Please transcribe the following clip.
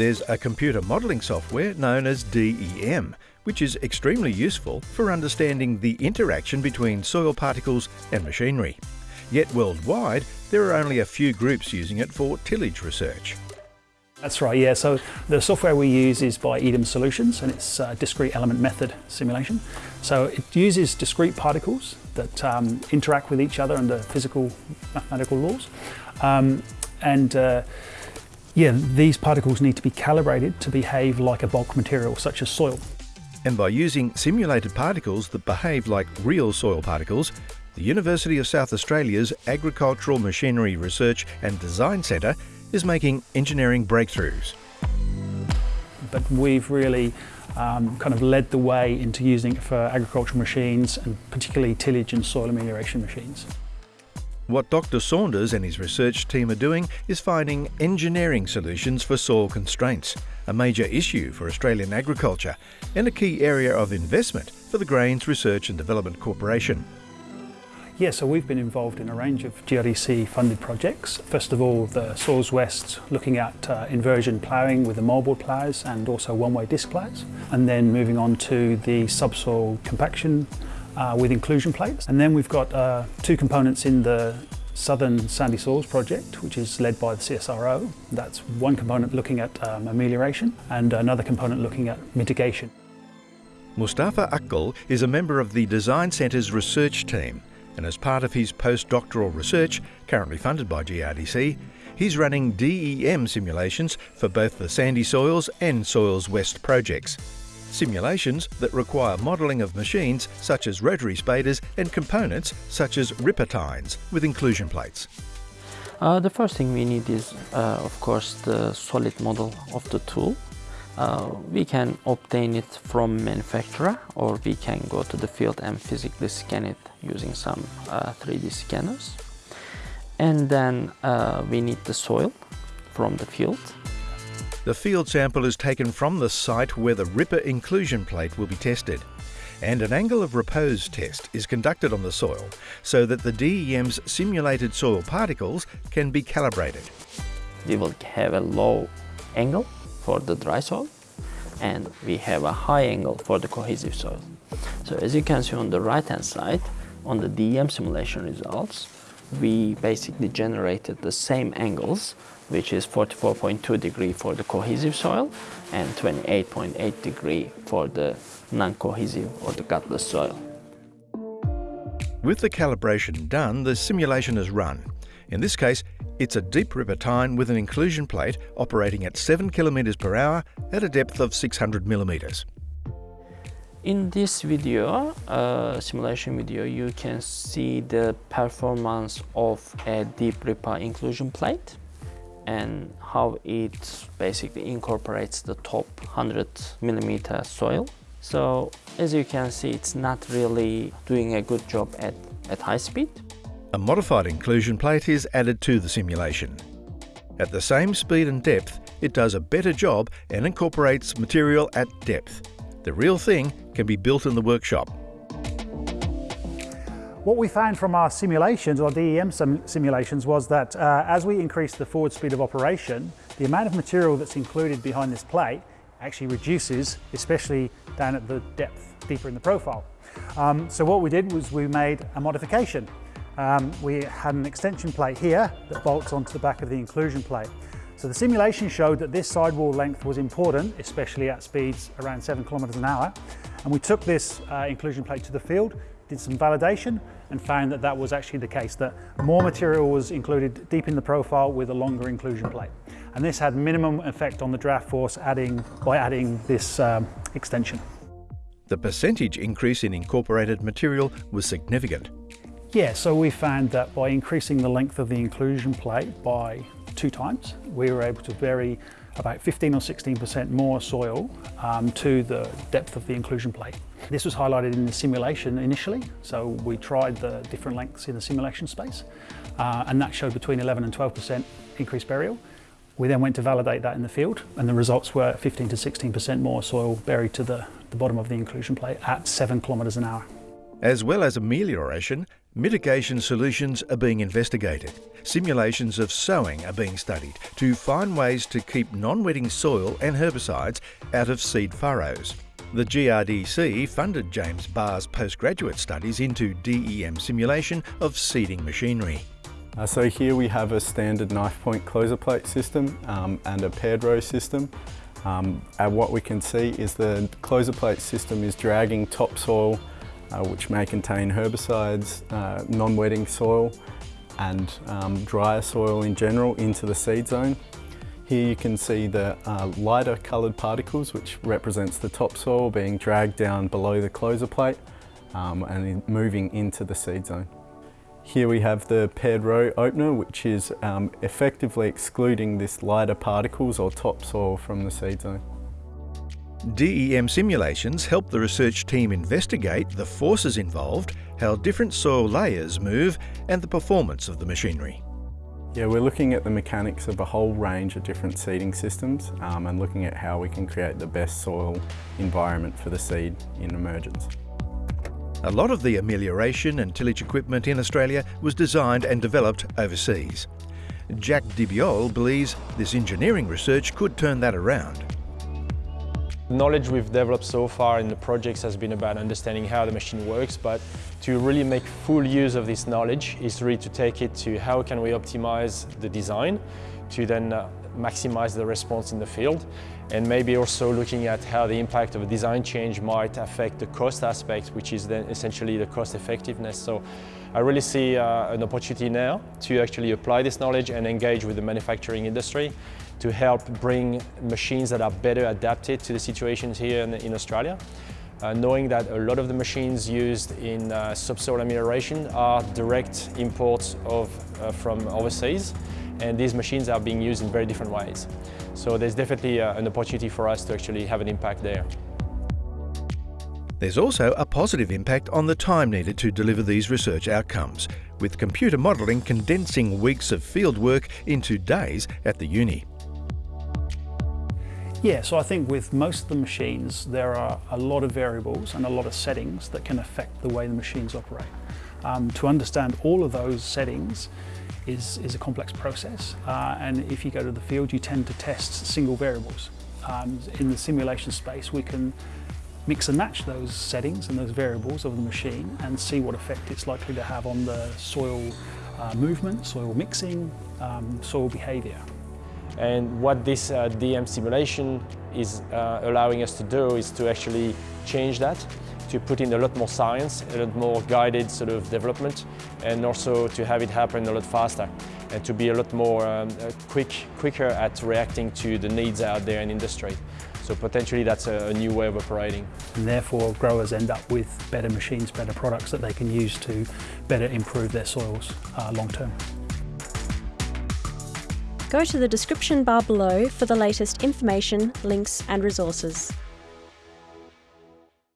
There's a computer modelling software known as DEM, which is extremely useful for understanding the interaction between soil particles and machinery. Yet worldwide, there are only a few groups using it for tillage research. That's right, yeah. So the software we use is by EDEM Solutions and it's a discrete element method simulation. So it uses discrete particles that um, interact with each other under physical mathematical laws. Um, and uh, yeah, these particles need to be calibrated to behave like a bulk material such as soil. And by using simulated particles that behave like real soil particles, the University of South Australia's Agricultural Machinery Research and Design Centre is making engineering breakthroughs. But we've really um, kind of led the way into using it for agricultural machines and particularly tillage and soil amelioration machines. What Dr Saunders and his research team are doing is finding engineering solutions for soil constraints, a major issue for Australian agriculture and a key area of investment for the Grains Research and Development Corporation. Yeah, so we've been involved in a range of GRDC funded projects. First of all, the Soils West looking at uh, inversion ploughing with the moldboard ploughs and also one-way disc ploughs. And then moving on to the subsoil compaction uh, with inclusion plates. And then we've got uh, two components in the Southern Sandy Soils project, which is led by the CSIRO. That's one component looking at um, amelioration and another component looking at mitigation. Mustafa Ucgul is a member of the Design Centre's research team and as part of his postdoctoral research, currently funded by GRDC, he's running DEM simulations for both the Sandy Soils and Soils West projects. Simulations that require modelling of machines such as rotary spaders and components such as ripper tines with inclusion plates. Uh, the first thing we need is, uh, of course, the solid model of the tool. Uh, we can obtain it from manufacturer or we can go to the field and physically scan it using some uh, 3D scanners. And then uh, we need the soil from the field. The field sample is taken from the site where the Ripper inclusion plate will be tested. And an angle of repose test is conducted on the soil so that the DEM's simulated soil particles can be calibrated. We will have a low angle for the dry soil and we have a high angle for the cohesive soil. So as you can see on the right hand side, on the DEM simulation results, we basically generated the same angles, which is 44.2 degree for the cohesive soil and 28.8 degree for the non-cohesive or the gutless soil. With the calibration done, the simulation is run. In this case, it's a deep ripper tine with an inclusion plate operating at 7 km per hour at a depth of 600 millimeters. In this video, uh, simulation video, you can see the performance of a deep ripper inclusion plate and how it basically incorporates the top 100 millimeter soil. So as you can see, it's not really doing a good job at, at high speed. A modified inclusion plate is added to the simulation. At the same speed and depth, it does a better job and incorporates material at depth. The real thing can be built in the workshop. What we found from our simulations, or DEM sim simulations, was that uh, as we increase the forward speed of operation, the amount of material that's included behind this plate actually reduces, especially down at the depth, deeper in the profile. Um, so what we did was we made a modification. Um, we had an extension plate here that bolts onto the back of the inclusion plate. So the simulation showed that this sidewall length was important, especially at speeds around seven kilometers an hour. And we took this uh, inclusion plate to the field, did some validation and found that that was actually the case, that more material was included deep in the profile with a longer inclusion plate. And this had minimum effect on the draft force adding, by adding this um, extension. The percentage increase in incorporated material was significant. Yeah, so we found that by increasing the length of the inclusion plate by two times, we were able to vary about 15 or 16% more soil um, to the depth of the inclusion plate. This was highlighted in the simulation initially, so we tried the different lengths in the simulation space, uh, and that showed between 11 and 12% increased burial. We then went to validate that in the field, and the results were 15 to 16% more soil buried to the, the bottom of the inclusion plate at 7 kilometres an hour. As well as amelioration, Mitigation solutions are being investigated. Simulations of sowing are being studied to find ways to keep non-wetting soil and herbicides out of seed furrows. The GRDC funded James Barr's postgraduate studies into DEM simulation of seeding machinery. Uh, so here we have a standard knife point closer plate system um, and a paired row system. Um, and what we can see is the closer plate system is dragging topsoil, uh, which may contain herbicides, uh, non-wetting soil and um, drier soil in general into the seed zone. Here you can see the uh, lighter coloured particles, which represents the topsoil being dragged down below the closer plate um, and moving into the seed zone. Here we have the paired row opener, which is um, effectively excluding this lighter particles or topsoil from the seed zone. DEM simulations help the research team investigate the forces involved, how different soil layers move and the performance of the machinery. Yeah, we're looking at the mechanics of a whole range of different seeding systems um, and looking at how we can create the best soil environment for the seed in emergence. A lot of the amelioration and tillage equipment in Australia was designed and developed overseas. Jack Desbiolles believes this engineering research could turn that around. Knowledge we've developed so far in the projects has been about understanding how the machine works, but to really make full use of this knowledge is really to take it to how can we optimize the design to then uh, maximize the response in the field and maybe also looking at how the impact of a design change might affect the cost aspect, which is then essentially the cost effectiveness. So I really see uh, an opportunity now to actually apply this knowledge and engage with the manufacturing industry to help bring machines that are better adapted to the situations here in, in Australia. Uh, knowing that a lot of the machines used in uh, subsoil amelioration are direct imports of, uh, from overseas and these machines are being used in very different ways. So there's definitely uh, an opportunity for us to actually have an impact there. There's also a positive impact on the time needed to deliver these research outcomes, with computer modelling condensing weeks of field work into days at the uni. Yeah, so I think with most of the machines, there are a lot of variables and a lot of settings that can affect the way the machines operate. Um, to understand all of those settings is, is a complex process. Uh, and if you go to the field, you tend to test single variables. Um, in the simulation space, we can mix and match those settings and those variables of the machine and see what effect it's likely to have on the soil uh, movement, soil mixing, um, soil behaviour. And what this uh, DEM simulation is uh, allowing us to do is to actually change that, to put in a lot more science, a lot more guided sort of development, and also to have it happen a lot faster, and to be a lot more um, uh, quick, quicker at reacting to the needs out there in industry. So potentially that's a, a, new way of operating. And therefore growers end up with better machines, better products that they can use to better improve their soils uh, long term. Go to the description bar below for the latest information, links and resources.